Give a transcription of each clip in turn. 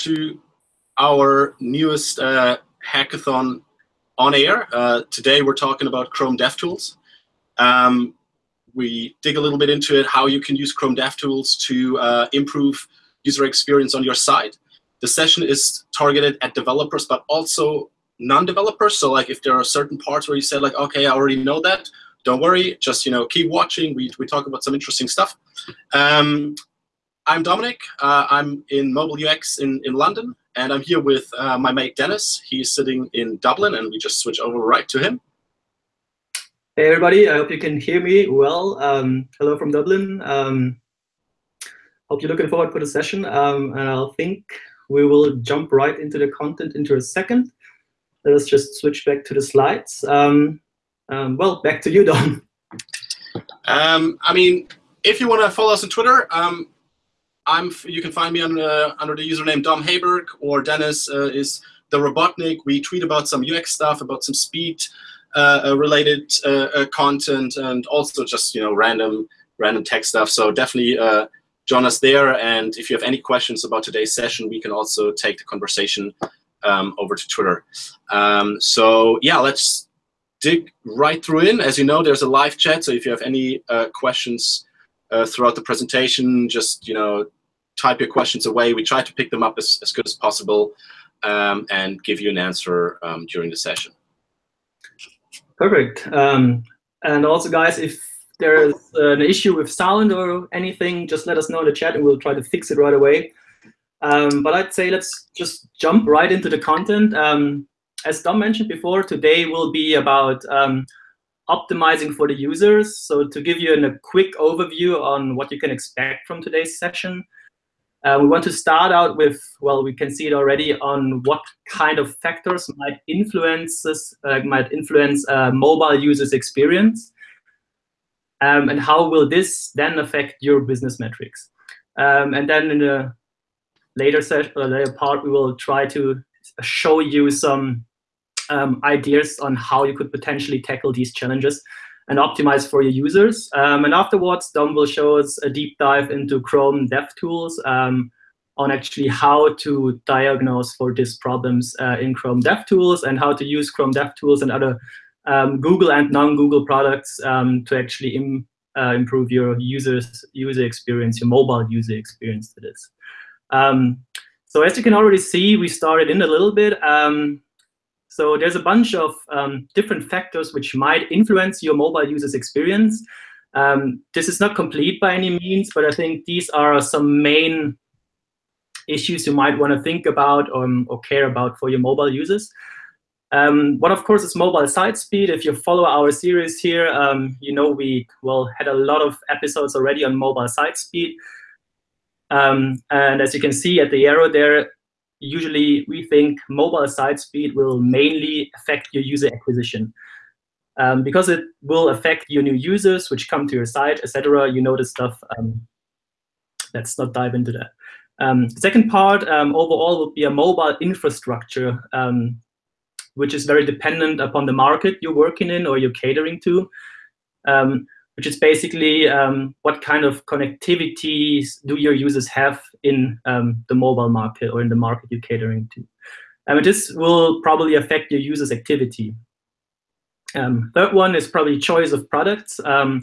to our newest uh, hackathon on air. Uh, today we're talking about Chrome DevTools. Um, we dig a little bit into it, how you can use Chrome DevTools to uh, improve user experience on your site. The session is targeted at developers, but also non-developers. So like if there are certain parts where you said like, okay, I already know that, don't worry, just you know keep watching. We, we talk about some interesting stuff. Um, I'm Dominic. Uh, I'm in mobile UX in, in London, and I'm here with uh, my mate Dennis. He's sitting in Dublin, and we just switch over right to him. Hey everybody, I hope you can hear me well. Um, hello from Dublin. Um, hope you're looking forward for the session, um, and I think we will jump right into the content into a second. Let us just switch back to the slides. Um, um, well, back to you, Dom. Um, I mean, if you want to follow us on Twitter, um, I'm. You can find me on, uh, under the username Dom Haberg, or Dennis uh, is the Robotnik. We tweet about some UX stuff, about some speed uh, uh related uh, uh, content, and also just you know random random tech stuff. So definitely join us there. And if you have any questions about today's session, we can also take the conversation um, over to Twitter. Um, so yeah, let's dig right through in. As you know, there's a live chat, so if you have any questions uh, throughout the presentation, just you know, type your questions away. We try to pick them up as, as good as possible um, and give you an answer um, during the session. Perfect. Um, and also, guys, if there's an issue with sound or anything, just let us know in the chat and we'll try to fix it right away. Um, but I'd say let's just jump right into the content. Um, as Dom mentioned before, today will be about um, optimizing for the users. So to give you an, a quick overview on what you can expect from today's session, uh, we want to start out with, well, we can see it already on what kind of factors might influence uh, might influence uh, mobile users' experience, um, and how will this then affect your business metrics. Um, and then in the later session, later part, we will try to show you some um, ideas on how you could potentially tackle these challenges and optimize for your users. Um, and afterwards, Dom will show us a deep dive into Chrome DevTools um, on actually how to diagnose for these problems uh, in Chrome DevTools and how to use Chrome DevTools and other um, Google and non-Google products um, to actually Im uh, improve your users user experience, your mobile user experience to this. Um, so as you can already see, we started in a little bit. So there's a bunch of um, different factors which might influence your mobile user's experience. Um, this is not complete by any means, but I think these are some main issues you might want to think about or, um, or care about for your mobile users. Um, one, of course, is mobile site speed. If you follow our series here, um, you know we well had a lot of episodes already on mobile site speed. Um, and as you can see at the arrow there, usually we think mobile site speed will mainly affect your user acquisition. Um, because it will affect your new users which come to your site, etc. You know this stuff. Um, let's not dive into that. Um, second part um, overall would be a mobile infrastructure, um, which is very dependent upon the market you're working in or you're catering to. Which is basically um, what kind of connectivity do your users have in um, the mobile market or in the market you're catering to. Um, this will probably affect your users' activity. Um, third one is probably choice of products, um,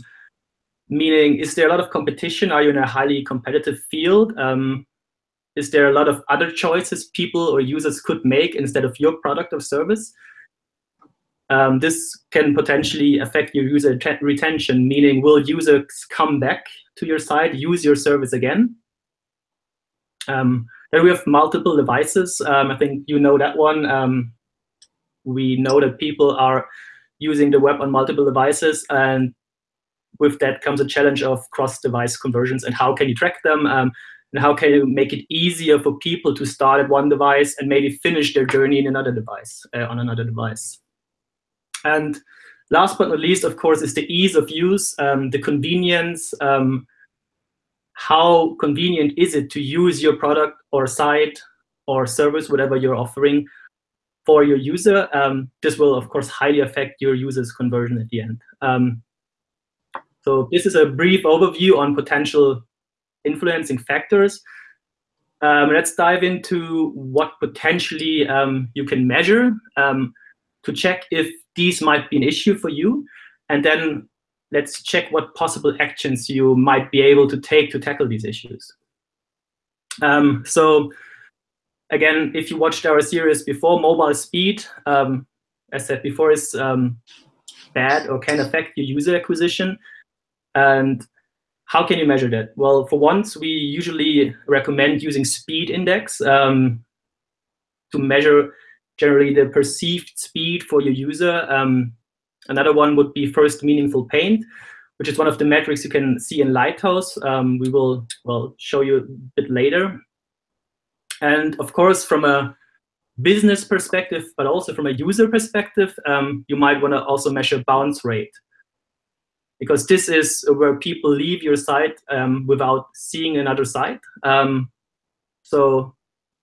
meaning is there a lot of competition? Are you in a highly competitive field? Um, is there a lot of other choices people or users could make instead of your product or service? Um, this can potentially affect your user retention, meaning will users come back to your site, use your service again? Um, then we have multiple devices. Um, I think you know that one. Um, we know that people are using the web on multiple devices, and with that comes a challenge of cross-device conversions and how can you track them, um, and how can you make it easier for people to start at one device and maybe finish their journey in another device, uh, on another device. And last but not least, of course, is the ease of use, um, the convenience. Um, how convenient is it to use your product or site or service, whatever you're offering, for your user? Um, this will, of course, highly affect your user's conversion at the end. Um, so this is a brief overview on potential influencing factors. Um, let's dive into what potentially um, you can measure to check if these might be an issue for you. And then let's check what possible actions you might be able to take to tackle these issues. Um, so again, if you watched our series before, mobile speed, um, as said before, is um, bad or can affect your user acquisition. And how can you measure that? Well, for once, we usually recommend using speed index um, to measure generally the perceived speed for your user. Um, another one would be first meaningful paint, which is one of the metrics you can see in Lighthouse. Um, we will well show you a bit later. And of course, from a business perspective, but also from a user perspective, um, you might want to also measure bounce rate. Because this is where people leave your site um, without seeing another site. Um, so,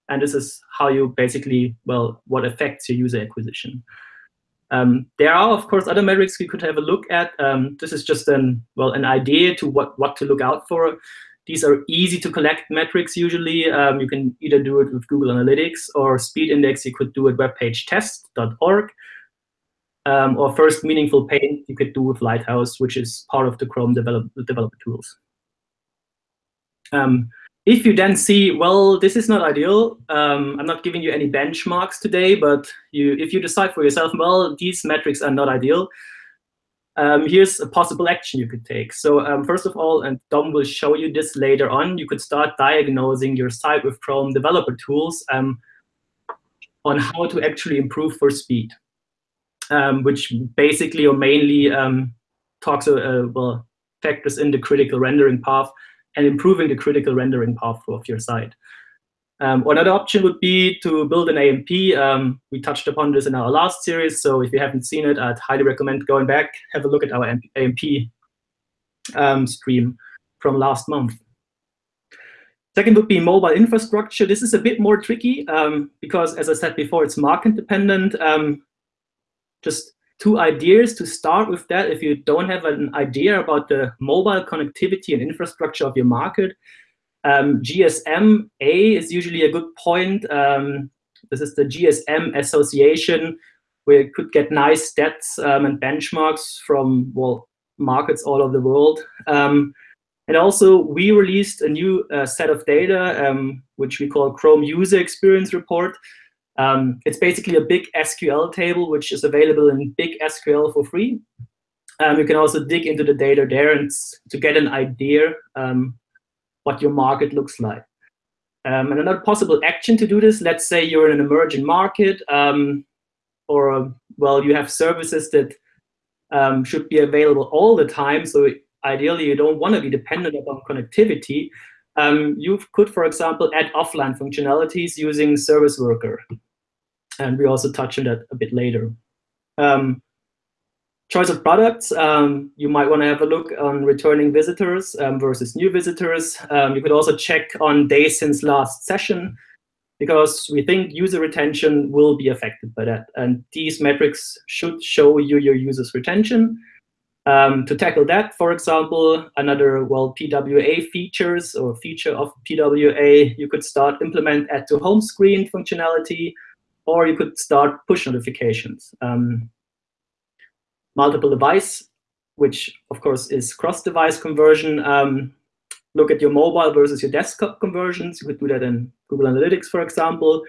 and this is how you basically, well, what affects your user acquisition. Um, there are, of course, other metrics we could have a look at. Um, this is just an well an idea to what what to look out for. These are easy to collect metrics usually. Um, you can either do it with Google Analytics or Speed Index. You could do it webpagetest.org. Um, or first meaningful paint you could do with Lighthouse, which is part of the Chrome develop, developer tools. Um, if you then see, well, this is not ideal, um, I'm not giving you any benchmarks today, but you, if you decide for yourself, well, these metrics are not ideal, um, here's a possible action you could take. So um, first of all, and Dom will show you this later on, you could start diagnosing your site with Chrome developer tools um, on how to actually improve for speed, um, which basically or mainly um, talks, uh, uh, well, factors in the critical rendering path and improving the critical rendering path of your site. Um, another option would be to build an AMP. Um, we touched upon this in our last series, so if you haven't seen it, I'd highly recommend going back, have a look at our AMP um, stream from last month. Second would be mobile infrastructure. This is a bit more tricky um, because, as I said before, it's market dependent. Um, just two ideas to start with that. If you don't have an idea about the mobile connectivity and infrastructure of your market, um, GSMA is usually a good point. Um, this is the GSM Association, where you could get nice stats um, and benchmarks from well markets all over the world. Um, and also, we released a new uh, set of data, um, which we call Chrome User Experience Report. Um, it's basically a big SQL table, which is available in BigQuery for free. you can also dig into the data there and to get an idea um, what your market looks like. Um, and another possible action to do this, let's say you're in an emerging market, um, or well, you have services that um, should be available all the time. So ideally, you don't want to be dependent upon connectivity. Um, you could, for example, add offline functionalities using Service Worker. And we also touch on that a bit later. Um, choice of products, um, you might want to have a look on returning visitors um, versus new visitors. Um, you could also check on days since last session because we think user retention will be affected by that. And these metrics should show you your users' retention. Um, to tackle that, for example, another well PWA features or feature of PWA, you could start implement add to home screen functionality, or you could start push notifications. Um, multiple device, which of course is cross-device conversion. Um, look at your mobile versus your desktop conversions. You could do that in Google Analytics, for example.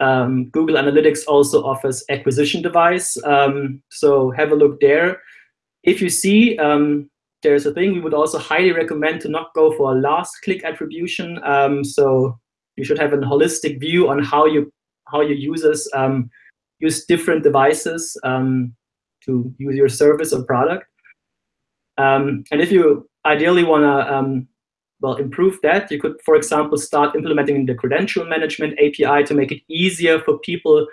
Um, Google Analytics also offers acquisition device. Um, so have a look there. If you see um, there's a thing, we would also highly recommend to not go for a last click attribution. Um, so you should have a holistic view on how you how your users um, use different devices. Um, to use your service or product. Um, and if you ideally want to um, well improve that, you could, for example, start implementing the credential management API to make it easier for people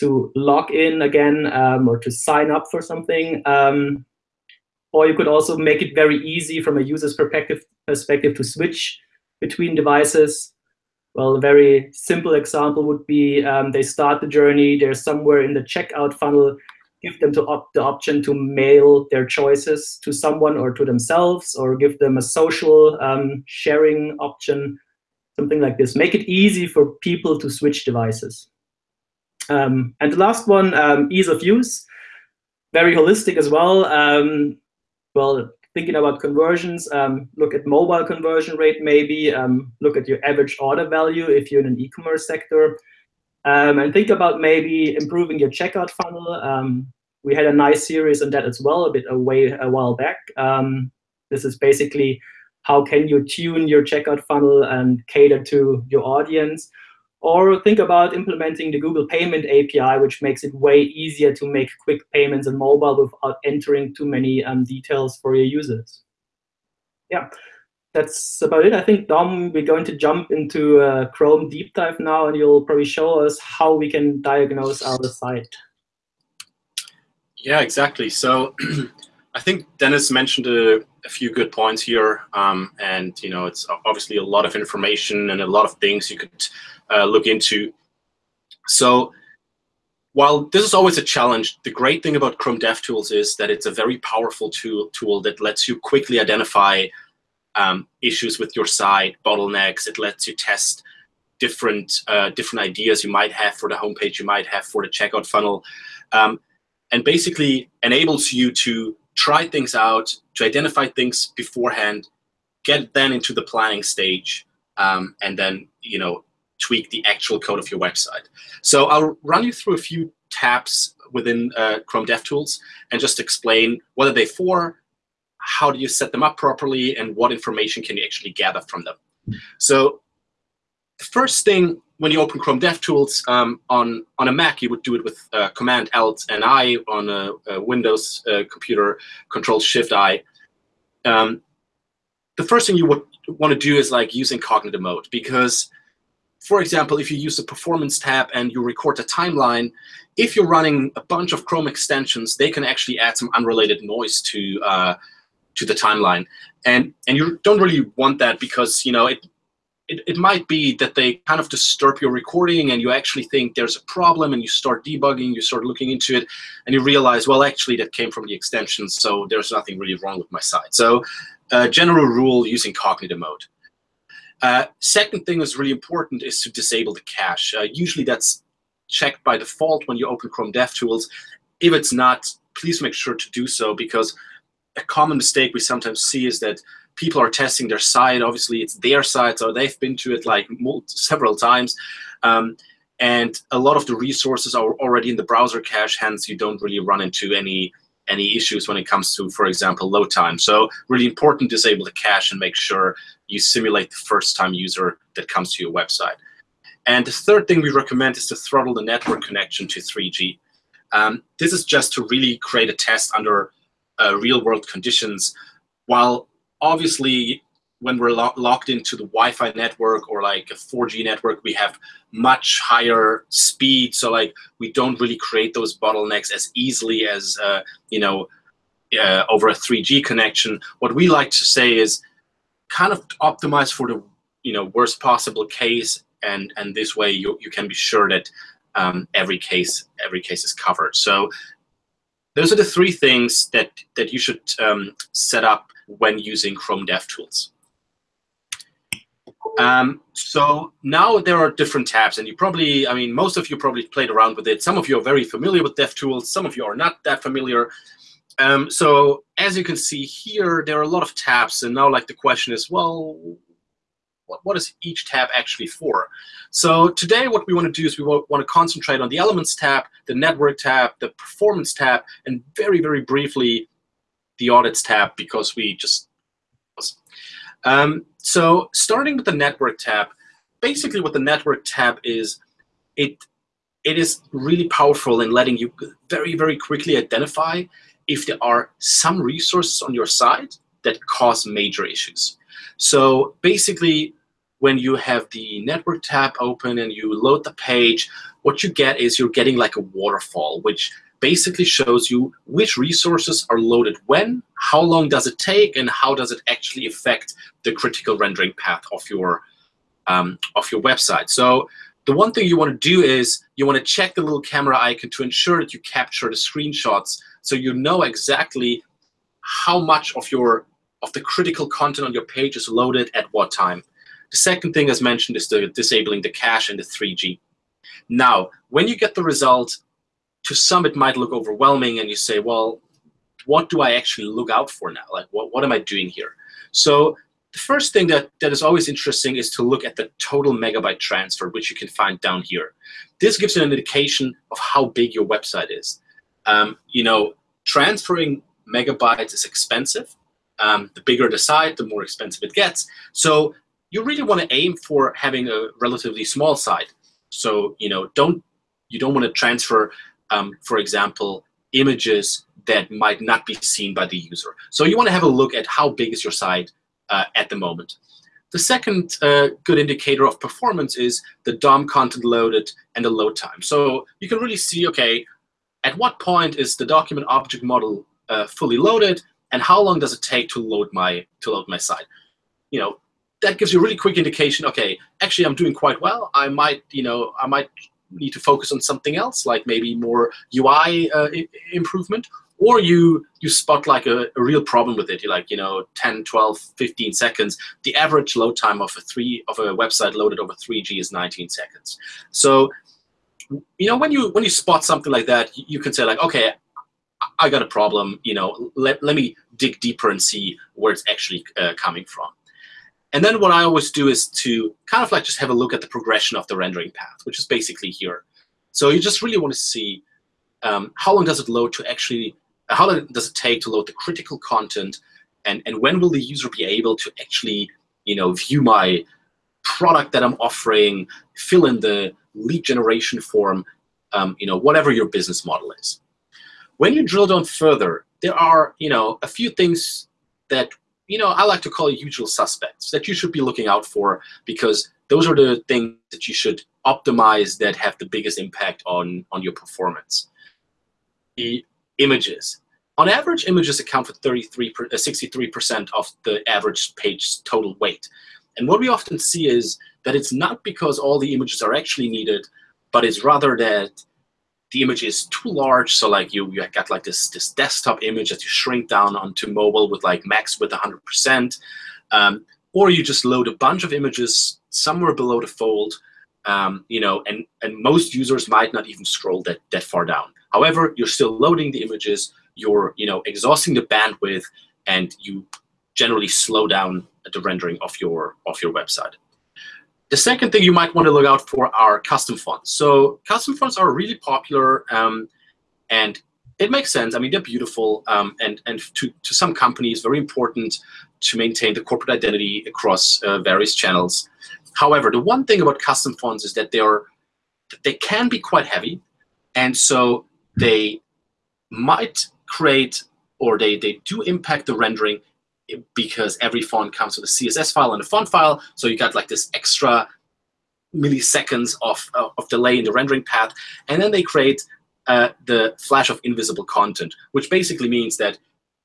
to log in again um, or to sign up for something. Um, or you could also make it very easy from a user's perspective, perspective to switch between devices. Well, a very simple example would be um, they start the journey, they're somewhere in the checkout funnel, give them op the option to mail their choices to someone or to themselves, or give them a social um, sharing option. something like this. Make it easy for people to switch devices. Um, and the last one, um, ease of use, very holistic as well. Um, well, thinking about conversions, um, look at mobile conversion rate maybe, um, look at your average order value if you're in an e-commerce sector, um, and think about maybe improving your checkout funnel. we had a nice series on that as well, a bit away a while back. this is basically how can you tune your checkout funnel and cater to your audience. Or think about implementing the Google Payment API, which makes it way easier to make quick payments on mobile without entering too many um, details for your users. Yeah, that's about it. I think, Dom, we're going to jump into uh, Chrome deep dive now, and you'll probably show us how we can diagnose our site. Yeah, exactly. So I think Dennis mentioned a, a few good points here, um, and you know, it's obviously a lot of information and a lot of things you could uh, look into. So while this is always a challenge, the great thing about Chrome DevTools is that it's a very powerful tool, tool that lets you quickly identify um, issues with your site, bottlenecks. It lets you test different uh, different ideas you might have for the homepage, you might have for the checkout funnel, um, and basically enables you to try things out, to identify things beforehand, get then into the planning stage, um, and then you know tweak the actual code of your website. So I'll run you through a few tabs within uh, Chrome DevTools and just explain what are they for, how do you set them up properly, and what information can you actually gather from them. So the first thing when you open Chrome DevTools um, on, on a Mac, you would do it with uh, Command Alt and I on a, a Windows uh, computer, Control Shift I. Um, the first thing you would want to do is like using incognito mode because for example, if you use the performance tab and you record a timeline, if you're running a bunch of Chrome extensions, they can actually add some unrelated noise to uh, to the timeline, and and you don't really want that because you know it, it it might be that they kind of disturb your recording, and you actually think there's a problem, and you start debugging, you start looking into it, and you realize, well, actually that came from the extension, so there's nothing really wrong with my site. So, uh, general rule: using incognito mode. Uh, second thing that's really important is to disable the cache. Uh, usually that's checked by default when you open Chrome DevTools. If it's not, please make sure to do so because a common mistake we sometimes see is that people are testing their site. Obviously, it's their site, so they've been to it like several times. Um, and a lot of the resources are already in the browser cache, hence you don't really run into any any issues when it comes to, for example, load time. So really important to disable the cache and make sure you simulate the first-time user that comes to your website. And the third thing we recommend is to throttle the network connection to 3G. Um, this is just to really create a test under uh, real-world conditions, while obviously when we're lo locked into the Wi-Fi network or like a 4G network, we have much higher speed. So like we don't really create those bottlenecks as easily as uh, you know uh, over a 3G connection. What we like to say is kind of optimize for the you know worst possible case, and and this way you you can be sure that um, every case every case is covered. So those are the three things that that you should um, set up when using Chrome DevTools. Um, so now there are different tabs, and you probably, I mean, most of you probably played around with it. Some of you are very familiar with DevTools. Some of you are not that familiar. Um, so as you can see here, there are a lot of tabs, and now like the question is, well, what, what is each tab actually for? So today what we want to do is we want to concentrate on the Elements tab, the Network tab, the Performance tab, and very, very briefly, the Audits tab, because we just um, so starting with the Network tab, basically what the Network tab is, it it is really powerful in letting you very, very quickly identify if there are some resources on your site that cause major issues. So basically, when you have the network tab open and you load the page, what you get is you're getting like a waterfall, which basically shows you which resources are loaded when, how long does it take, and how does it actually affect the critical rendering path of your um, of your website. So the one thing you want to do is you want to check the little camera icon to ensure that you capture the screenshots so you know exactly how much of your of the critical content on your page is loaded at what time. The second thing, as mentioned, is the disabling the cache and the 3G. Now, when you get the result, to some it might look overwhelming, and you say, well, what do I actually look out for now? Like, what, what am I doing here? So the first thing that, that is always interesting is to look at the total megabyte transfer, which you can find down here. This gives you an indication of how big your website is. Um, you know, transferring megabytes is expensive. Um, the bigger the site, the more expensive it gets. So you really want to aim for having a relatively small site. So you know, don't you don't want to transfer, um, for example, images that might not be seen by the user. So you want to have a look at how big is your site uh, at the moment. The second uh, good indicator of performance is the DOM content loaded and the load time. So you can really see, okay, at what point is the document object model uh, fully loaded, and how long does it take to load my to load my site? You know, that gives you a really quick indication. Okay, actually, I'm doing quite well. I might, you know, I might need to focus on something else, like maybe more UI uh, improvement, or you you spot like a, a, real problem with it. You're like you know 10 12 15 seconds. The average load time of a three of a website loaded over 3g is 19 seconds. So you know when you when you spot something like that you can say like okay i got a problem you know let, let me dig deeper and see where it's actually uh, coming from and then what i always do is to kind of like just have a look at the progression of the rendering path which is basically here so you just really want to see um, how long does it load to actually how long does it take to load the critical content, and, and when will the user be able to actually you know, view my product that I'm offering, fill in the lead generation form, um, you know, whatever your business model is. When you drill down further, there are you know, a few things that you know, I like to call it usual suspects that you should be looking out for because those are the things that you should optimize that have the biggest impact on, on your performance. The images. On average, images account for 33, 63% uh, of the average page total weight. And what we often see is that it's not because all the images are actually needed, but it's rather that the image is too large. So like you, you got like this, this desktop image that you shrink down onto mobile with like max width 100%. Um, or you just load a bunch of images somewhere below the fold, um, you know, and, and most users might not even scroll that, that far down. However, you're still loading the images, you're you know exhausting the bandwidth, and you generally slow down the rendering of your of your website. The second thing you might want to look out for are custom fonts. So custom fonts are really popular, um, and it makes sense. I mean, they're beautiful, um, and and to to some companies, very important to maintain the corporate identity across uh, various channels. However, the one thing about custom fonts is that they are they can be quite heavy, and so they might create or they, they do impact the rendering because every font comes with a CSS file and a font file. So you got like this extra milliseconds of, uh, of delay in the rendering path. And then they create uh, the flash of invisible content, which basically means that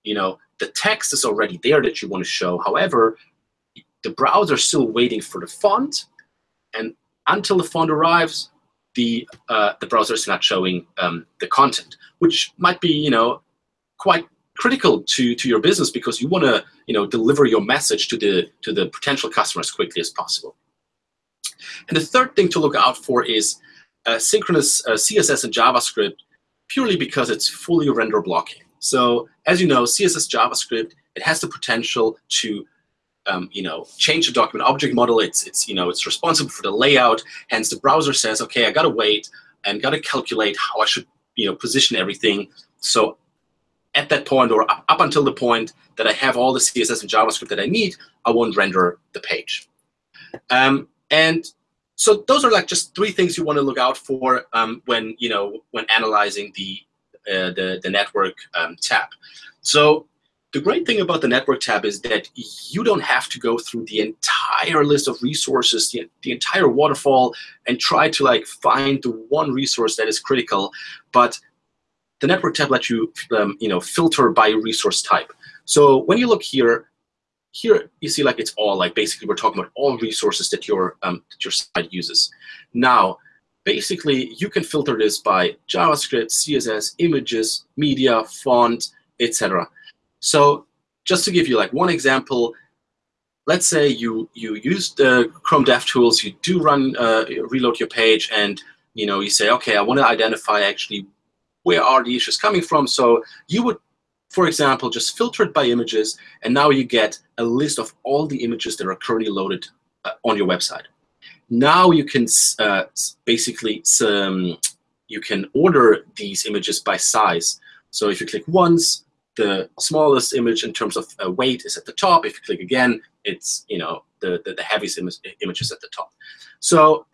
you know the text is already there that you want to show. However, the browser is still waiting for the font. And until the font arrives, the uh, the browser is not showing um, the content, which might be you know quite critical to to your business because you want to you know deliver your message to the to the potential customer as quickly as possible. And the third thing to look out for is uh, synchronous uh, CSS and JavaScript, purely because it's fully render blocking. So as you know, CSS JavaScript it has the potential to um, you know, change the document object model. It's, it's, you know, it's responsible for the layout. Hence, the browser says, okay, I got to wait and got to calculate how I should, you know, position everything. So at that point or up, until the point that I have all the CSS and JavaScript that I need, I won't render the page. Um, and so those are like just three things you want to look out for um, when, you know, when analyzing the, uh, the, the network um, tab. So the great thing about the network tab is that you don't have to go through the entire list of resources, the, the entire waterfall, and try to like find the one resource that is critical. But the network tab lets you, um, you know, filter by resource type. So when you look here, here you see like it's all like basically we're talking about all resources that your um, that your site uses. Now, basically you can filter this by JavaScript, CSS, images, media, font, etc. So just to give you like one example, let's say you you use the Chrome DevTools, you do run uh, reload your page, and you know you say, okay, I want to identify actually where are the issues coming from. So you would, for example, just filter it by images, and now you get a list of all the images that are currently loaded uh, on your website. Now you can uh, basically um, you can order these images by size. So if you click once, the smallest image in terms of uh, weight is at the top. If you click again, it's you know the, the, the heaviest is at the top. So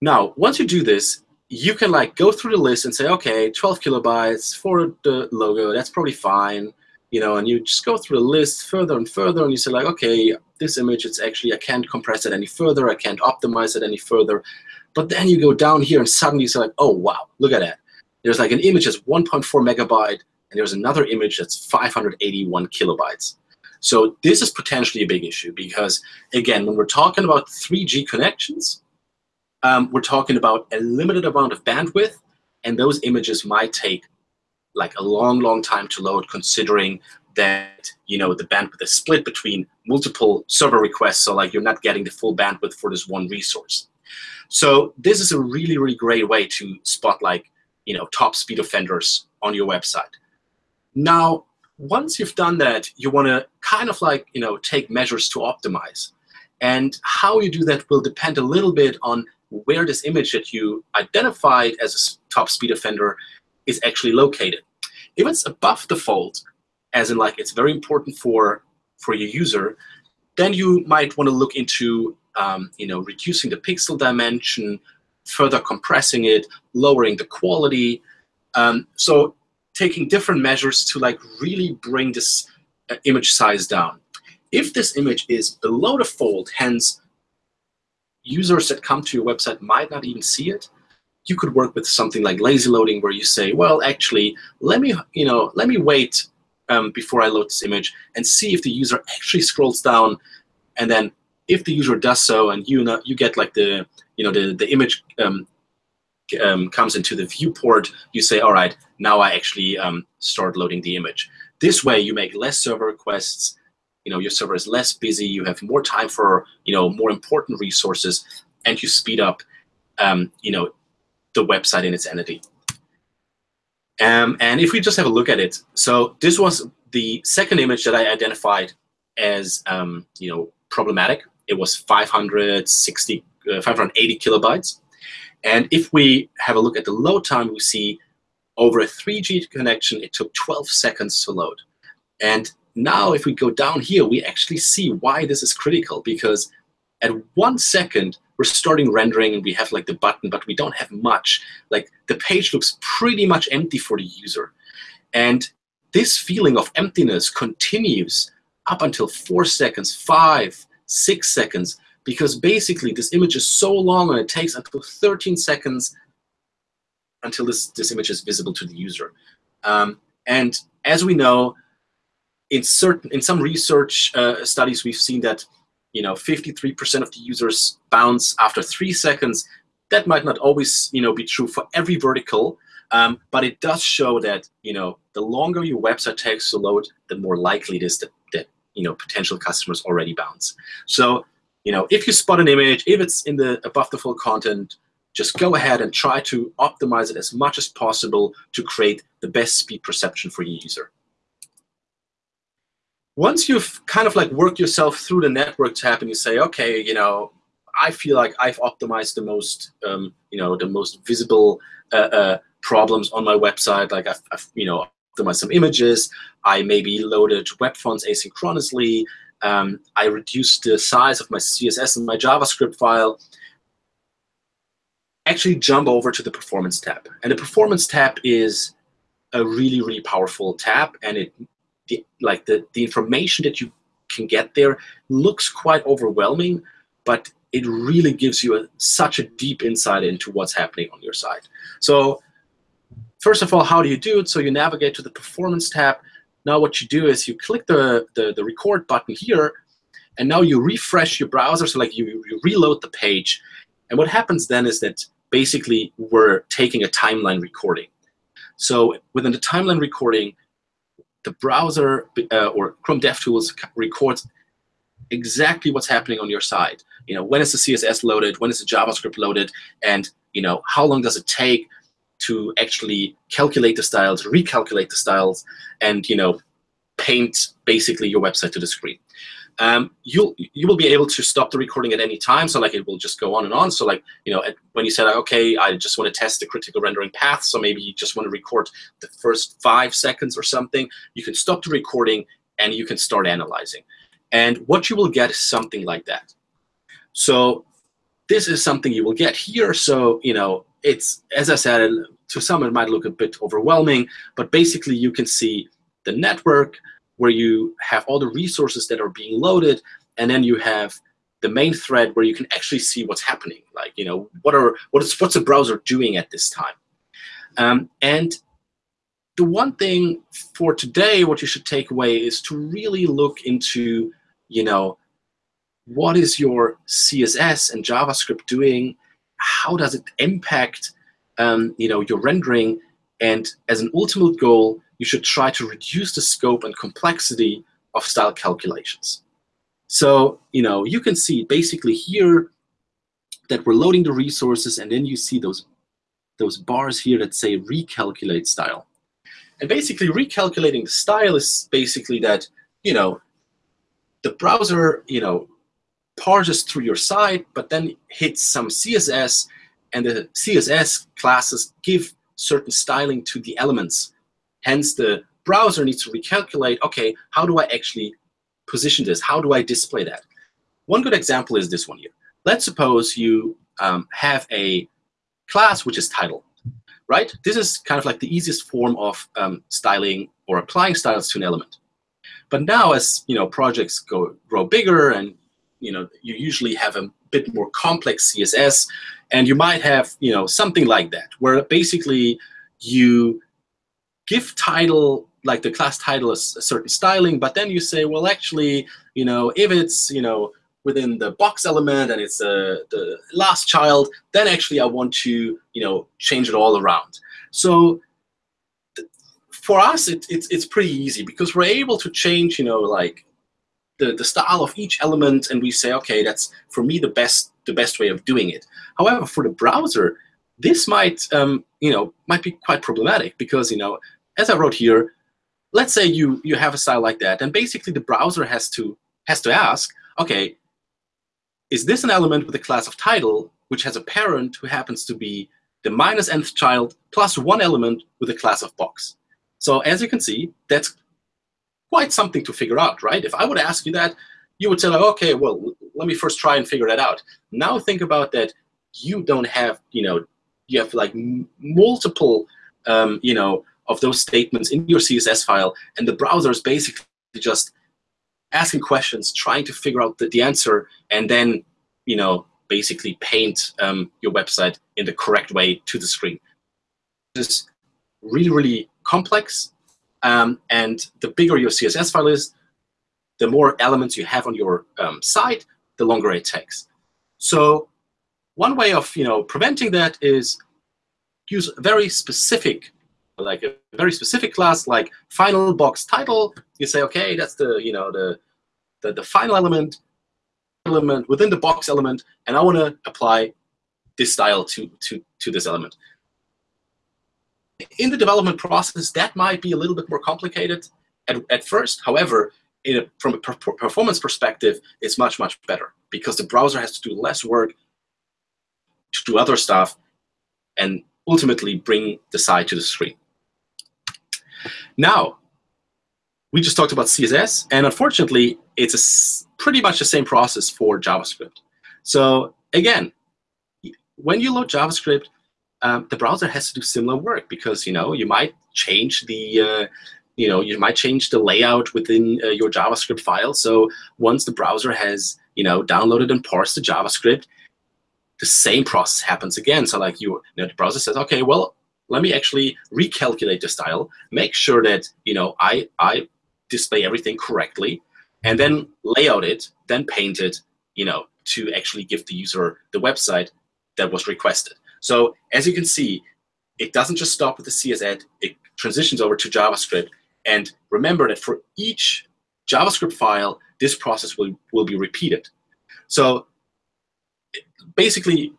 now, once you do this, you can like go through the list and say, okay, 12 kilobytes for the logo, that's probably fine. You know, and you just go through the list further and further, and you say like, okay, this image, it's actually I can't compress it any further, I can't optimize it any further. But then you go down here, and suddenly you say like, oh wow, look at that. There's like an image that's 1.4 megabyte, and there's another image that's 581 kilobytes. So this is potentially a big issue because, again, when we're talking about 3G connections, um, we're talking about a limited amount of bandwidth, and those images might take like a long, long time to load, considering that you know the bandwidth is split between multiple server requests, so like you're not getting the full bandwidth for this one resource. So this is a really, really great way to spot like you know top speed offenders on your website. Now, once you've done that, you want to kind of like you know take measures to optimize. And how you do that will depend a little bit on where this image that you identified as a top speed offender is actually located. If it's above the fold, as in like it's very important for for your user, then you might want to look into um, you know reducing the pixel dimension, further compressing it, lowering the quality. Um, so taking different measures to like really bring this uh, image size down. If this image is below the fold, hence users that come to your website might not even see it, you could work with something like lazy loading where you say, well, actually, let me, you know, let me wait um, before I load this image and see if the user actually scrolls down. And then if the user does so and you know, you get like the, you know, the, the image um, um, comes into the viewport, you say, all right, now I actually um, start loading the image. This way, you make less server requests. You know, your server is less busy. You have more time for you know more important resources, and you speed up um, you know the website in its entity. Um, and if we just have a look at it, so this was the second image that I identified as um, you know problematic. It was 560, uh, 580 kilobytes. And if we have a look at the load time, we see over a 3G connection, it took 12 seconds to load. And now if we go down here, we actually see why this is critical because at one second, we're starting rendering and we have like the button, but we don't have much. Like the page looks pretty much empty for the user. And this feeling of emptiness continues up until four seconds, five, six seconds, because basically this image is so long and it takes until 13 seconds until this, this image is visible to the user. Um, and as we know, in certain in some research uh, studies, we've seen that you know 53% of the users bounce after three seconds. That might not always you know be true for every vertical, um, but it does show that you know the longer your website takes to load, the more likely it is that, that you know potential customers already bounce. So you know, if you spot an image, if it's in the above the fold content, just go ahead and try to optimize it as much as possible to create the best speed perception for your user. Once you've kind of like worked yourself through the network tab and you say, okay, you know, I feel like I've optimized the most, um, you know, the most visible uh, uh, problems on my website. Like I've, I've, you know, optimized some images. I maybe loaded web fonts asynchronously um, I reduced the size of my CSS and my JavaScript file, actually jump over to the Performance tab. And the Performance tab is a really, really powerful tab, and it the, like the, the information that you can get there looks quite overwhelming, but it really gives you a, such a deep insight into what's happening on your site. So first of all, how do you do it? So you navigate to the Performance tab, now what you do is you click the, the, the record button here, and now you refresh your browser, so like you, you reload the page. And what happens then is that basically we're taking a timeline recording. So within the timeline recording, the browser uh, or Chrome DevTools records exactly what's happening on your side. You know, when is the CSS loaded? When is the JavaScript loaded? And you know, how long does it take to actually calculate the styles, recalculate the styles, and you know, paint basically your website to the screen. Um, you'll you will be able to stop the recording at any time. So like it will just go on and on. So like you know when you said okay, I just want to test the critical rendering path. So maybe you just want to record the first five seconds or something. You can stop the recording and you can start analyzing. And what you will get is something like that. So this is something you will get here. So you know it's as I said to some it might look a bit overwhelming, but basically you can see the network where you have all the resources that are being loaded, and then you have the main thread where you can actually see what's happening. Like, you know, what are what is what's the browser doing at this time? Um, and the one thing for today, what you should take away is to really look into, you know, what is your CSS and JavaScript doing? How does it impact, um, you know, your rendering? And as an ultimate goal, you should try to reduce the scope and complexity of style calculations. So, you know, you can see basically here that we're loading the resources, and then you see those, those bars here that say recalculate style. And basically, recalculating the style is basically that, you know, the browser, you know, parses through your site, but then hits some CSS, and the CSS classes give certain styling to the elements Hence, the browser needs to recalculate, OK, how do I actually position this? How do I display that? One good example is this one here. Let's suppose you um, have a class which is title, right? This is kind of like the easiest form of um, styling or applying styles to an element. But now as you know, projects go grow bigger and you know, you usually have a bit more complex CSS, and you might have you know, something like that, where basically you give title like the class title a certain styling, but then you say, well, actually, you know, if it's you know within the box element and it's uh, the last child, then actually I want to you know change it all around. So for us, it, it's it's pretty easy because we're able to change you know like the the style of each element, and we say, okay, that's for me the best the best way of doing it. However, for the browser, this might um, you know might be quite problematic because you know as I wrote here, let's say you you have a style like that, and basically the browser has to has to ask, okay, is this an element with a class of title which has a parent who happens to be the minus nth child plus one element with a class of box? So as you can see, that's quite something to figure out, right? If I would ask you that, you would say, like, okay, well, let me first try and figure that out. Now think about that you don't have, you know, you have like multiple, um, you know, of those statements in your CSS file, and the browser is basically just asking questions, trying to figure out the, the answer, and then you know basically paint um, your website in the correct way to the screen. Is really, really complex, um, and the bigger your CSS file is, the more elements you have on your um, site, the longer it takes. So one way of you know preventing that is use very specific like a very specific class like final box title, you say, okay, that's the you know the the, the final element element within the box element, and I want to apply this style to to to this element. In the development process, that might be a little bit more complicated at, at first. However, a, from a per performance perspective, it's much, much better because the browser has to do less work to do other stuff and ultimately bring the site to the screen. Now, we just talked about CSS, and unfortunately, it's pretty much the same process for JavaScript. So again, when you load JavaScript, um, the browser has to do similar work because you know you might change the uh, you know you might change the layout within uh, your JavaScript file. So once the browser has you know downloaded and parsed the JavaScript, the same process happens again. So like you, you know, the browser says, okay, well, let me actually recalculate the style, make sure that you know I, I display everything correctly, and then layout it, then paint it, you know, to actually give the user the website that was requested. So as you can see, it doesn't just stop with the CSS, it transitions over to JavaScript. And remember that for each JavaScript file, this process will, will be repeated. So basically,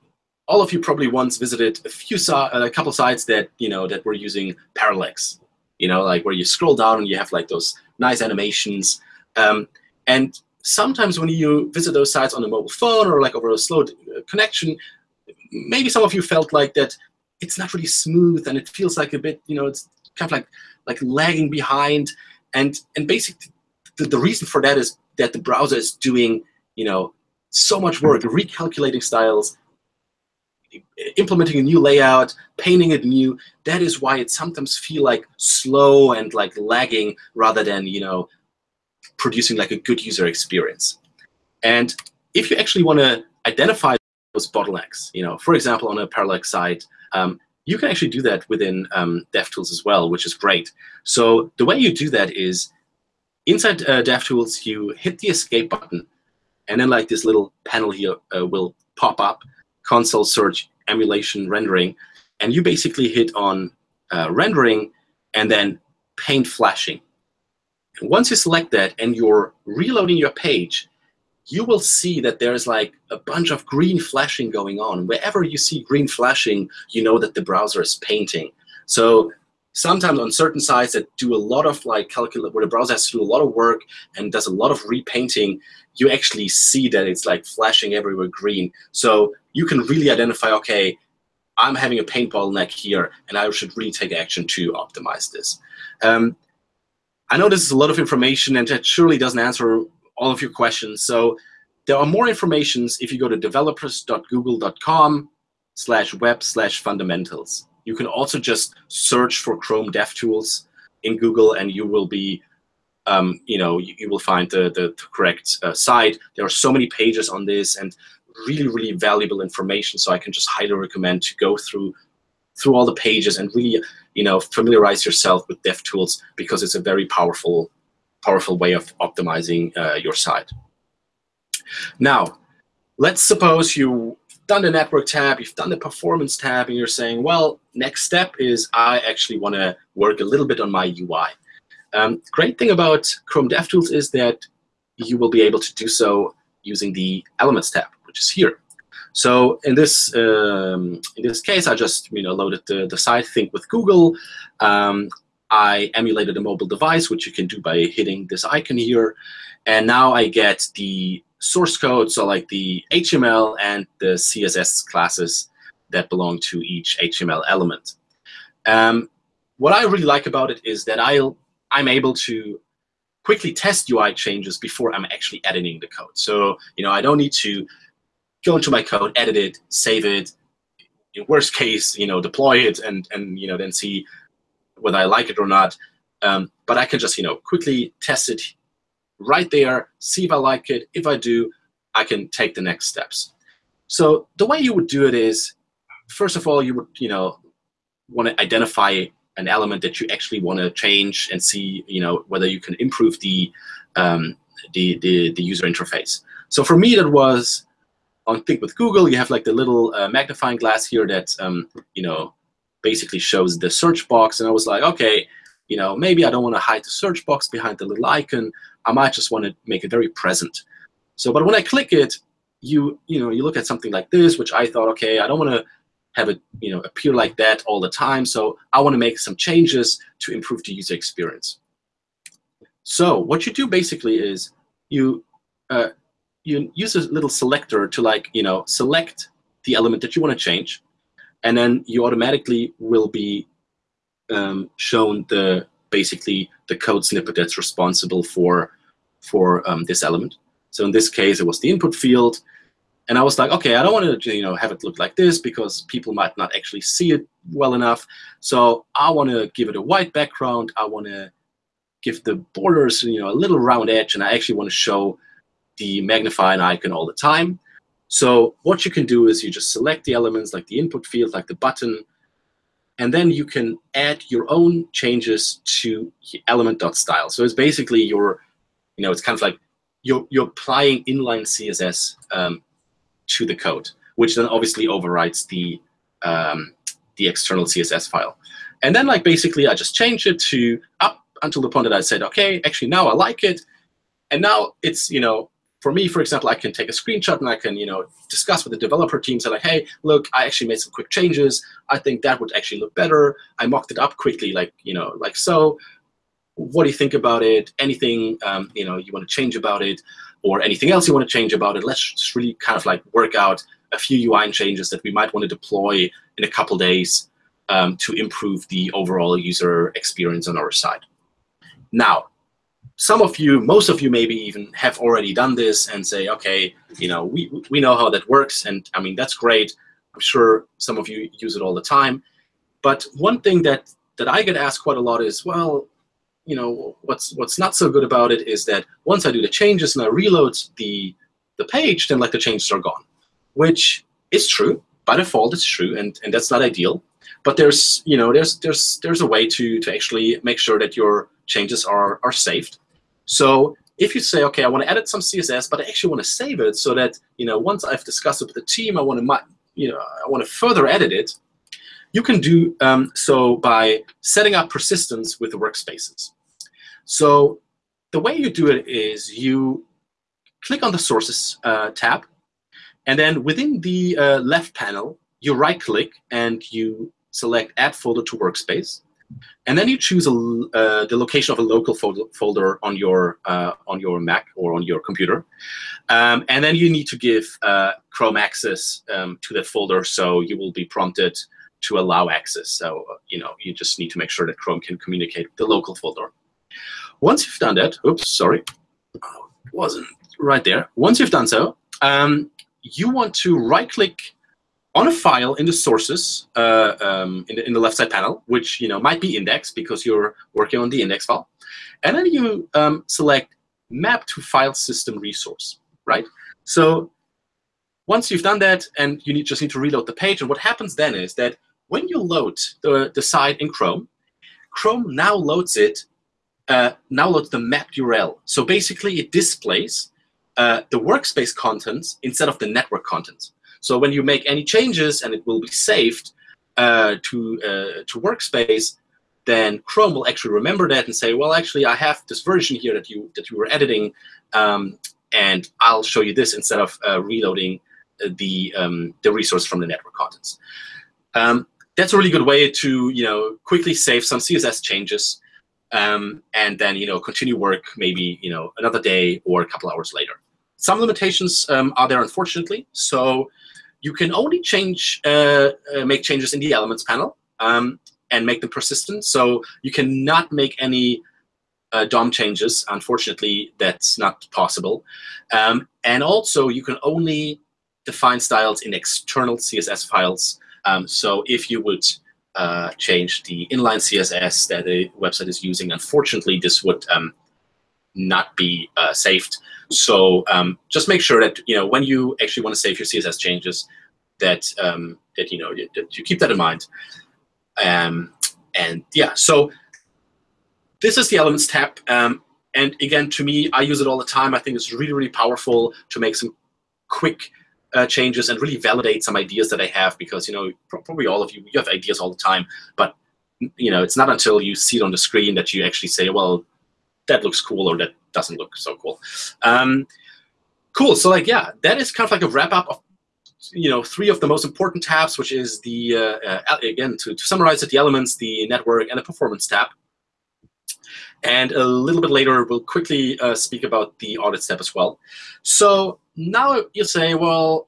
all of you probably once visited a few a couple sites that you know that were using parallax, you know, like where you scroll down and you have like those nice animations. Um, and sometimes when you visit those sites on a mobile phone or like over a slow uh, connection, maybe some of you felt like that it's not really smooth and it feels like a bit, you know, it's kind of like like lagging behind. And and basically, the, the reason for that is that the browser is doing, you know, so much work recalculating styles, implementing a new layout, painting it new. That is why it sometimes feel like slow and like lagging rather than you know producing like a good user experience. And if you actually want to identify those bottlenecks, you know, for example, on a parallax site, um, you can actually do that within um, DevTools as well, which is great. So the way you do that is inside uh, DevTools, you hit the escape button, and then like this little panel here uh, will pop up, console search emulation rendering, and you basically hit on uh, rendering and then paint flashing. And once you select that and you're reloading your page, you will see that there's like a bunch of green flashing going on. Wherever you see green flashing, you know that the browser is painting. So sometimes on certain sites that do a lot of like calculate where the browser has to do a lot of work and does a lot of repainting, you actually see that it's like flashing everywhere green. So you can really identify, okay, I'm having a paint bottleneck here, and I should really take action to optimize this. Um, I know this is a lot of information, and that surely doesn't answer all of your questions. So there are more informations if you go to developers.google.com slash web slash fundamentals. You can also just search for Chrome DevTools in Google, and you will be um, you know, you, you, will find the, the, correct uh, site. There are so many pages on this and really, really valuable information. So I can just highly recommend to go through through all the pages and really, you know, familiarize yourself with DevTools because it's a very powerful, powerful way of optimizing uh, your site. Now, let's suppose you've done the network tab, you've done the performance tab, and you're saying, well, next step is I actually want to work a little bit on my UI. Um, great thing about Chrome DevTools is that you will be able to do so using the Elements tab, which is here. So in this um, in this case, I just you know loaded the, the site Think with Google. Um, I emulated a mobile device, which you can do by hitting this icon here. And now I get the source code, so like the HTML and the CSS classes that belong to each HTML element. Um, what I really like about it is that I'll I'm able to quickly test UI changes before I'm actually editing the code. So you know, I don't need to go into my code, edit it, save it. In worst case, you know, deploy it and and you know then see whether I like it or not. Um, but I can just you know quickly test it right there, see if I like it. If I do, I can take the next steps. So the way you would do it is, first of all, you would you know want to identify an element that you actually want to change and see, you know, whether you can improve the, um, the, the, the, user interface. So for me, that was on Think with Google, you have like the little uh, magnifying glass here that, um, you know, basically shows the search box. And I was like, okay, you know, maybe I don't want to hide the search box behind the little icon. I might just want to make it very present. So, but when I click it, you, you know, you look at something like this, which I thought, okay, I don't want to have it you know appear like that all the time. So I want to make some changes to improve the user experience. So what you do basically is you uh, you use a little selector to like you know select the element that you want to change, and then you automatically will be um, shown the basically the code snippet that's responsible for for um, this element. So in this case, it was the input field. And I was like, okay, I don't want to you know have it look like this because people might not actually see it well enough. So I want to give it a white background. I want to give the borders you know a little round edge, and I actually want to show the magnifying icon all the time. So what you can do is you just select the elements like the input field, like the button, and then you can add your own changes to element.style. So it's basically your, you know, it's kind of like you're, you're applying inline CSS um, to the code, which then obviously overrides the um, the external CSS file. And then like basically I just change it to up until the point that I said, okay, actually now I like it. And now it's, you know, for me, for example, I can take a screenshot and I can, you know, discuss with the developer team. Say like, hey, look, I actually made some quick changes. I think that would actually look better. I mocked it up quickly, like, you know, like so. What do you think about it? Anything, um, you know, you want to change about it, or anything else you want to change about it? Let's just really kind of like work out a few UI changes that we might want to deploy in a couple days um, to improve the overall user experience on our side. Now, some of you, most of you maybe even have already done this and say, okay, you know, we, we know how that works. And I mean, that's great. I'm sure some of you use it all the time. But one thing that, that I get asked quite a lot is, well, you know, what's what's not so good about it is that once I do the changes and I reload the the page, then like the changes are gone, which is true by default. It's true, and and that's not ideal. But there's you know there's there's there's a way to to actually make sure that your changes are are saved. So if you say, okay, I want to edit some CSS, but I actually want to save it so that you know once I've discussed it with the team, I want to you know I want to further edit it. You can do um, so by setting up persistence with the workspaces. So the way you do it is you click on the Sources uh, tab, and then within the uh, left panel, you right-click and you select Add Folder to Workspace. And then you choose a, uh, the location of a local folder, on your uh, on your Mac or on your computer, um, and then you need to give uh, Chrome access um, to that folder. So you will be prompted to allow access. So you know you just need to make sure that Chrome can communicate with the local folder. Once you've done that, oops, sorry, oh, wasn't right there. Once you've done so, um, you want to right-click on a file in the sources uh, um, in, the, in the left side panel, which you know might be indexed because you're working on the index file, and then you um, select map to file system resource, right? So once you've done that, and you need, just need to reload the page, and what happens then is that when you load the, the site in Chrome, Chrome now loads it, uh, now loads the mapped URL. So basically, it displays uh, the workspace contents instead of the network contents. So when you make any changes and it will be saved uh, to, uh, to Workspace, then Chrome will actually remember that and say, well, actually, I have this version here that you, that you were editing, um, and I'll show you this instead of uh, reloading the, um, the resource from the network contents. Um, that's a really good way to you know, quickly save some CSS changes um, and then you know, continue work maybe you know, another day or a couple hours later. Some limitations um, are there, unfortunately. So you can only change, uh, uh, make changes in the elements panel um, and make them persistent. So you cannot make any uh, DOM changes. Unfortunately, that's not possible. Um, and also, you can only define styles in external CSS files. Um, so if you would uh, change the inline CSS that the website is using, unfortunately, this would um, not be uh, saved. So um, just make sure that you know when you actually want to save your CSS changes, that um, that you know that you keep that in mind. Um, and yeah, so this is the Elements tab. Um, and again, to me, I use it all the time. I think it's really, really powerful to make some quick uh, changes and really validate some ideas that I have because you know probably all of you you have ideas all the time, but you know it's not until you see it on the screen that you actually say, well, that looks cool or that doesn't look so cool. Um, cool. So like, yeah, that is kind of like a wrap up of you know three of the most important tabs, which is the uh, uh, again to, to summarize it, the elements, the network, and the performance tab. And a little bit later, we'll quickly uh, speak about the audits tab as well. So now you say, well,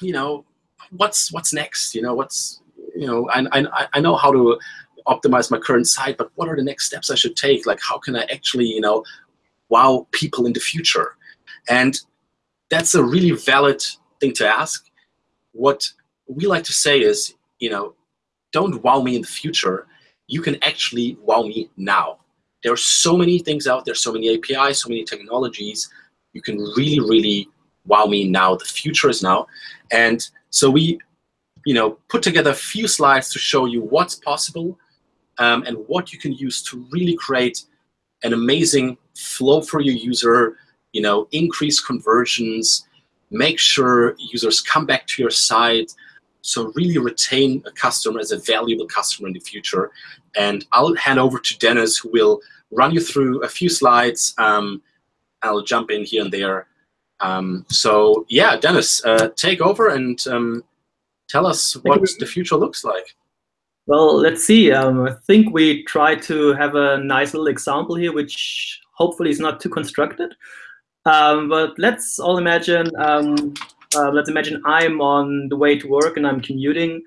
you know, what's what's next? You know, what's you know, I I, I know how to optimize my current site, but what are the next steps I should take? Like, how can I actually, you know, wow people in the future? And that's a really valid thing to ask. What we like to say is, you know, don't wow me in the future. You can actually wow me now. There are so many things out there, so many APIs, so many technologies. You can really, really wow me now. The future is now. And so we, you know, put together a few slides to show you what's possible um, and what you can use to really create an amazing flow for your user, you know, increase conversions, make sure users come back to your site, so really retain a customer as a valuable customer in the future. And I'll hand over to Dennis, who will run you through a few slides, um, I'll jump in here and there. Um, so yeah, Dennis, uh, take over and um, tell us what the future looks like. Well, let's see. Um, I think we try to have a nice little example here, which hopefully is not too constructed. Um, but let's all imagine, um, uh, let's imagine I'm on the way to work and I'm commuting,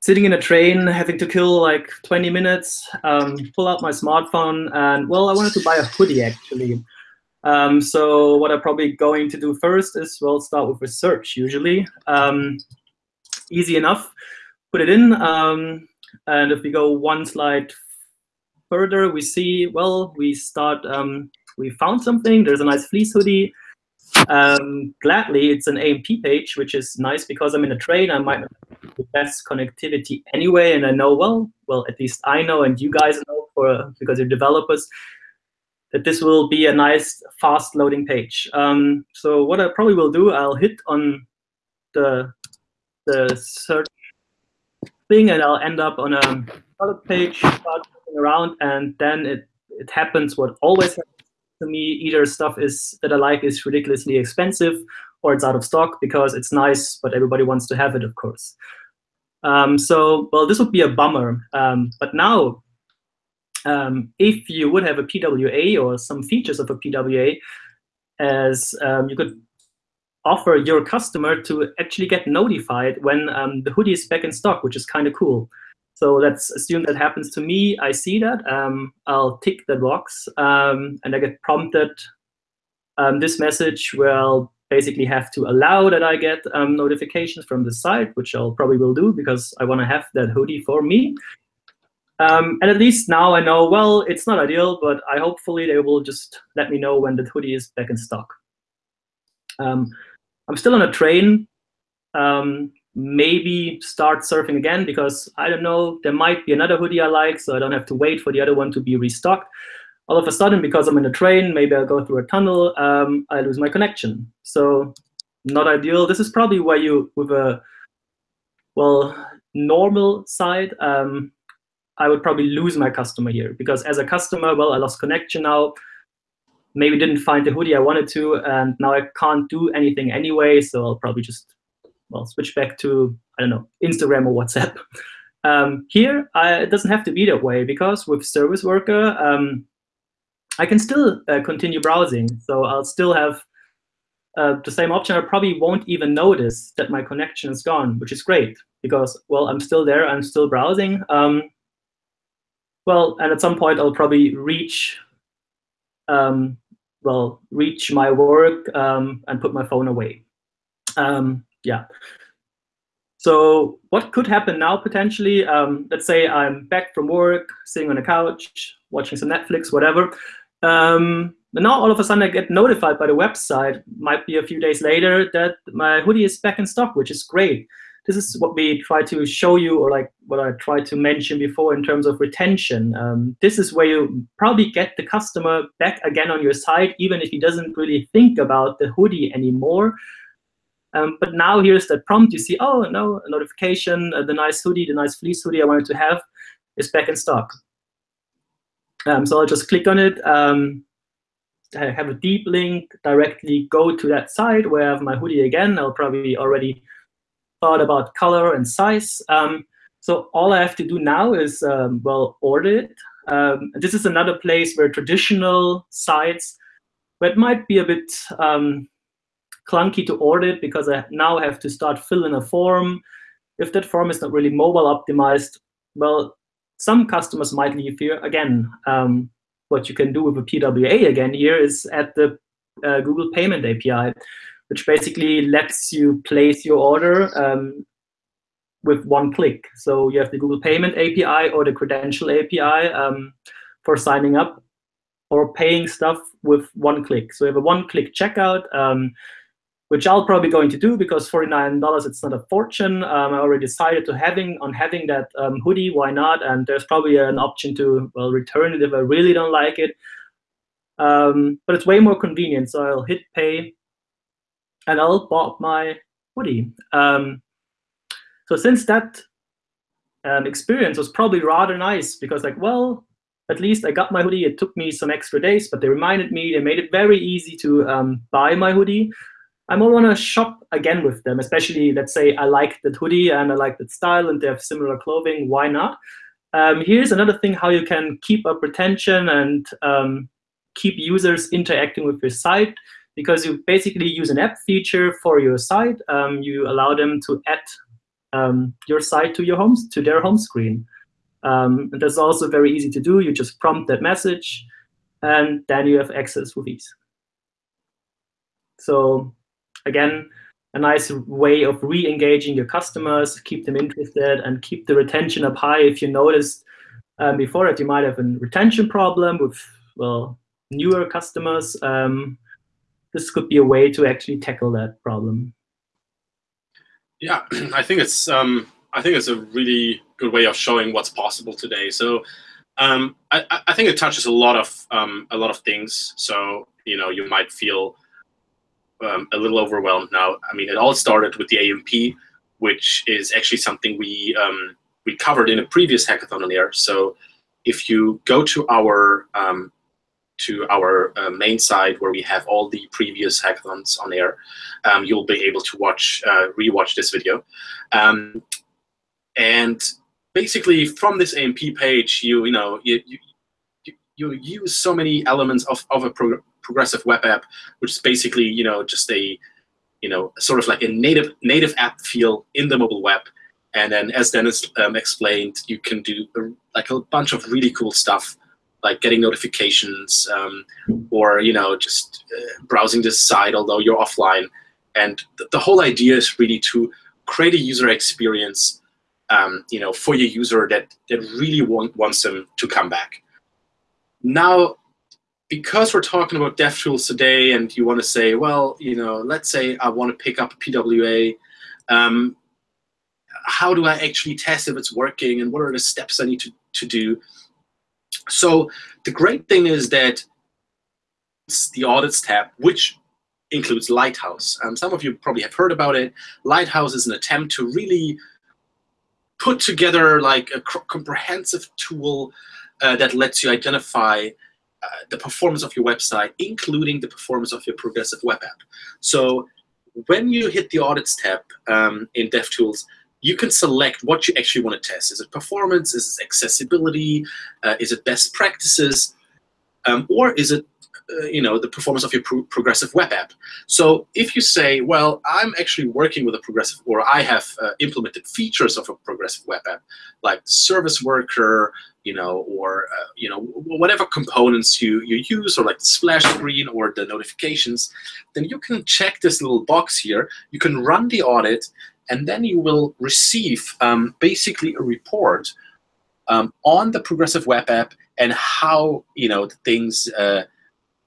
sitting in a train, having to kill like 20 minutes, um, pull out my smartphone, and well, I wanted to buy a hoodie actually. Um, so what I'm probably going to do first is, well, start with research usually. Um, easy enough, put it in, um, and if we go one slide further, we see, well, we start, um, we found something, there's a nice fleece hoodie. Um, gladly, it's an AMP page, which is nice because I'm in a train, I might have the best connectivity anyway, and I know, well, well, at least I know, and you guys know, for because you're developers, that this will be a nice fast loading page. Um, so what I probably will do, I'll hit on the the search thing and I'll end up on a product page, start around, and then it, it happens what always happens to me. Either stuff is that I like is ridiculously expensive or it's out of stock because it's nice, but everybody wants to have it, of course. Um, so, well, this would be a bummer. Um, but now, um, if you would have a PWA or some features of a PWA, as um, you could offer your customer to actually get notified when um, the hoodie is back in stock, which is kind of cool. So let's assume that happens to me. I see that. Um, I'll tick that box, um, and I get prompted um, this message where I'll basically have to allow that I get um, notifications from the site, which I'll probably will do because I want to have that hoodie for me. Um, and at least now I know, well, it's not ideal, but I hopefully they will just let me know when the hoodie is back in stock. Um, I'm still on a train. Um, maybe start surfing again because I don't know, there might be another hoodie I like, so I don't have to wait for the other one to be restocked. All of a sudden, because I'm in a train, maybe I'll go through a tunnel, um, I lose my connection. So not ideal. This is probably where you, with a, well, normal side, um, I would probably lose my customer here because as a customer, well, I lost connection now maybe didn't find the hoodie I wanted to, and now I can't do anything anyway, so I'll probably just, well, switch back to, I don't know, Instagram or WhatsApp. Um, here, I, it doesn't have to be that way, because with Service Worker, um, I can still uh, continue browsing. So I'll still have uh, the same option. I probably won't even notice that my connection is gone, which is great, because, well, I'm still there, I'm still browsing. Um, well, and at some point, I'll probably reach um, well, reach my work um, and put my phone away. Um, yeah. So what could happen now potentially? Um, let's say I'm back from work, sitting on a couch, watching some Netflix, whatever. Um, and now all of a sudden I get notified by the website, might be a few days later, that my hoodie is back in stock, which is great this is what we try to show you, or like what I tried to mention before in terms of retention. Um, this is where you probably get the customer back again on your site, even if he doesn't really think about the hoodie anymore. Um, but now here's that prompt. You see, oh, no, a notification, uh, the nice hoodie, the nice fleece hoodie I wanted to have is back in stock. Um, so I'll just click on it. Um, I have a deep link, directly go to that site where I have my hoodie again. I'll probably already thought about color and size. Um, so all I have to do now is, um, well, order it. Um, this is another place where traditional sites, it might be a bit um, clunky to order it because I now have to start filling a form. If that form is not really mobile optimized, well, some customers might leave here. Again, um, what you can do with a PWA again here is at the uh, Google Payment API which basically lets you place your order um, with one click. So you have the Google Payment API or the Credential API um, for signing up or paying stuff with one click. So you have a one-click checkout, um, which I'll probably going to do because $49, it's not a fortune. Um, I already decided to having on having that um, hoodie, why not? And there's probably an option to well return it if I really don't like it. Um, but it's way more convenient. So I'll hit pay and I'll bought my hoodie. Um, so since that um, experience was probably rather nice because like, well, at least I got my hoodie. It took me some extra days, but they reminded me. They made it very easy to um, buy my hoodie. I might want to shop again with them, especially let's say I like that hoodie and I like that style and they have similar clothing. Why not? Um, here's another thing how you can keep up retention and um, keep users interacting with your site because you basically use an app feature for your site. Um, you allow them to add um, your site to your homes to their home screen. Um, and that's also very easy to do. You just prompt that message, and then you have access with ease. So again, a nice way of re-engaging your customers, keep them interested, and keep the retention up high. If you noticed um, before that you might have a retention problem with well newer customers, um, this could be a way to actually tackle that problem. Yeah, I think it's um, I think it's a really good way of showing what's possible today. So um, I, I, think it touches a lot of um, a lot of things. So you know you might feel um, a little overwhelmed now. I mean, it all started with the AMP, which is actually something we um, we covered in a previous hackathon on air. So if you go to our um, to our uh, main site where we have all the previous hackathons on air, um, you'll be able to watch, uh, rewatch this video. Um, and basically, from this AMP page, you you know you you, you use so many elements of of a pro progressive web app, which is basically you know just a you know sort of like a native native app feel in the mobile web. And then, as Dennis um, explained, you can do a, like a bunch of really cool stuff like getting notifications um, or you know just uh, browsing this site although you're offline. And th the whole idea is really to create a user experience um, you know for your user that that really want, wants them to come back. Now, because we're talking about DevTools today, and you want to say, well, you know, let's say I want to pick up a PWA. Um, how do I actually test if it's working, and what are the steps I need to, to do? So the great thing is that the audits tab, which includes Lighthouse. Um, some of you probably have heard about it. Lighthouse is an attempt to really put together like a comprehensive tool uh, that lets you identify uh, the performance of your website, including the performance of your progressive web app. So when you hit the audits tab um, in DevTools, you can select what you actually want to test. Is it performance? Is it accessibility? Uh, is it best practices? Um, or is it uh, you know, the performance of your pro progressive web app. So if you say, well, I'm actually working with a progressive, or I have uh, implemented features of a progressive web app, like service worker, you know, or uh, you know, whatever components you you use, or like the splash screen or the notifications, then you can check this little box here. You can run the audit, and then you will receive um, basically a report um, on the progressive web app and how you know the things uh,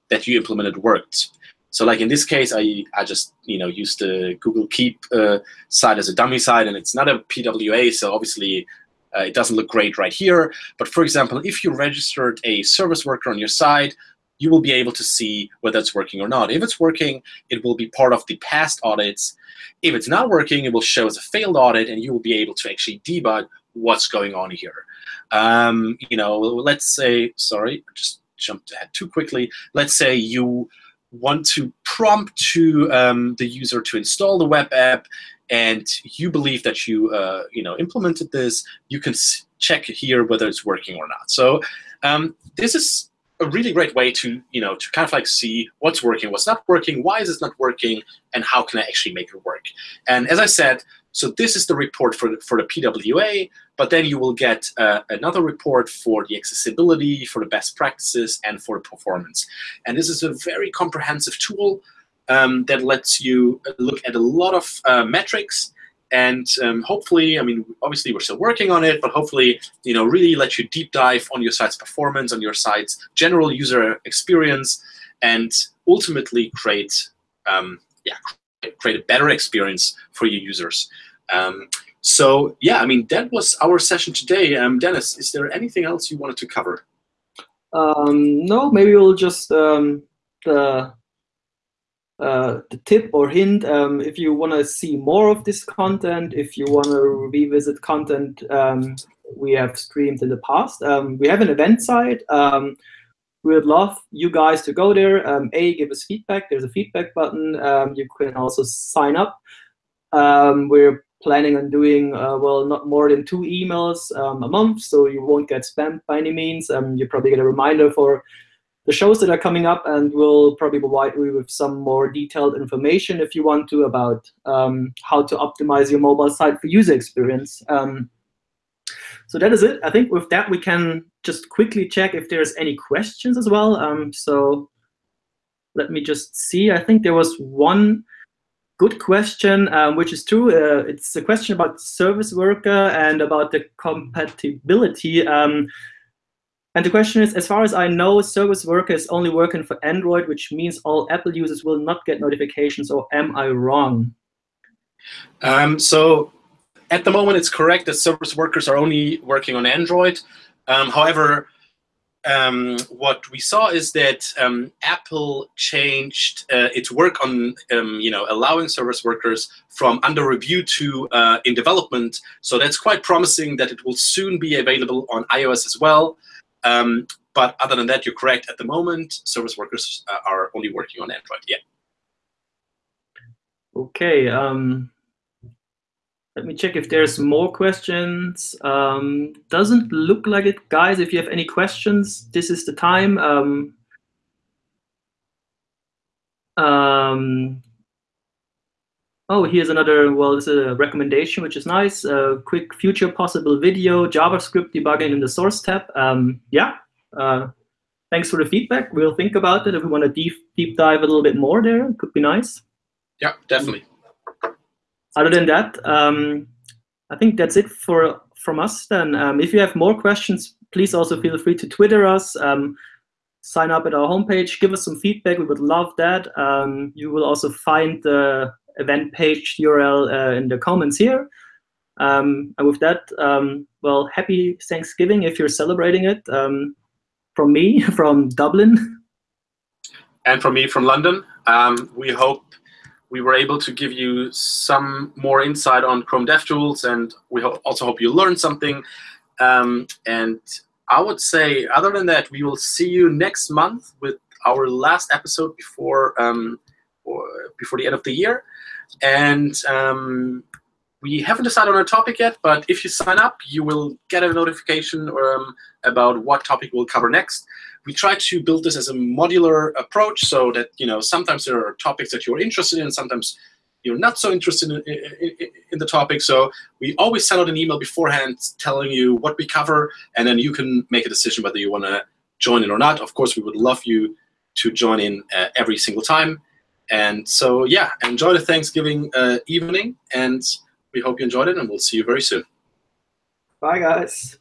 that you implemented worked. So like in this case, I, I just you know used the Google Keep uh, site as a dummy site, and it's not a PWA, so obviously uh, it doesn't look great right here. But for example, if you registered a service worker on your site, you will be able to see whether it's working or not. If it's working, it will be part of the past audits. If it's not working, it will show as a failed audit, and you will be able to actually debug what's going on here. Um, you know, let's say, sorry, I just jumped ahead too quickly. Let's say you want to prompt to um, the user to install the web app, and you believe that you, uh, you know, implemented this. You can check here whether it's working or not. So um, this is a really great way to, you know, to kind of like see what's working, what's not working, why is it not working, and how can I actually make it work. And as I said, so this is the report for the, for the PWA, but then you will get uh, another report for the accessibility, for the best practices, and for the performance. And this is a very comprehensive tool um, that lets you look at a lot of uh, metrics and um, hopefully, I mean, obviously we're still working on it, but hopefully, you know, really let you deep dive on your site's performance, on your site's general user experience, and ultimately create, um, yeah, create a better experience for your users. Um, so yeah, I mean, that was our session today. Um, Dennis, is there anything else you wanted to cover? Um, no, maybe we'll just um, the uh, the tip or hint, um, if you want to see more of this content, if you want to revisit content um, we have streamed in the past. Um, we have an event site. Um, we would love you guys to go there. Um, a, give us feedback. There's a feedback button. Um, you can also sign up. We're planning on doing, uh, well, not more than two emails a month, so you won't get spammed by any means. You probably get a reminder for the shows that are coming up, and we'll probably provide you with some more detailed information if you want to about um, how to optimize your mobile site for user experience. Um, so that is it. I think with that, we can just quickly check if there's any questions as well. Um, so let me just see. I think there was one good question, um, which is true. Uh, it's a question about service worker and about the compatibility. Um, and the question is, as far as I know, service worker is only working for Android, which means all Apple users will not get notifications, or am I wrong? Um, so at the moment, it's correct that service workers are only working on Android. Um, however, um, what we saw is that um, Apple changed uh, its work on, um, you know, allowing service workers from under review to uh, in development. So that's quite promising that it will soon be available on iOS as well. Um, but other than that, you're correct. At the moment, service workers uh, are only working on Android. Yeah. Okay. Um, let me check if there's more questions. Um, doesn't look like it. Guys, if you have any questions, this is the time. Um, um, oh, here's another, well, this is a recommendation, which is nice. A quick future possible video, JavaScript debugging in the source tab. Um, yeah, uh, thanks for the feedback. We'll think about it if we want to deep, deep dive a little bit more there. It could be nice. Yeah, definitely other than that, um, I think that's it for from us. Then, um, if you have more questions, please also feel free to Twitter us. Um, sign up at our homepage. Give us some feedback. We would love that. Um, you will also find the event page URL uh, in the comments here. Um, and with that, um, well, happy Thanksgiving if you're celebrating it. from me, from Dublin. And from me, from London. we hope we were able to give you some more insight on Chrome DevTools, and we ho also hope you learned something. Um, and I would say, other than that, we will see you next month with our last episode before um, before the end of the year. And um, we haven't decided on a topic yet, but if you sign up, you will get a notification um, about what topic we'll cover next we try to build this as a modular approach so that you know sometimes there are topics that you're interested in, sometimes you're not so interested in, in, in, the topic. So we always send out an email beforehand telling you what we cover, and then you can make a decision whether you want to join in or not. Of course, we would love you to join in uh, every single time. And so, yeah, enjoy the Thanksgiving uh, evening, and we hope you enjoyed it, and we'll see you very soon. Bye, guys.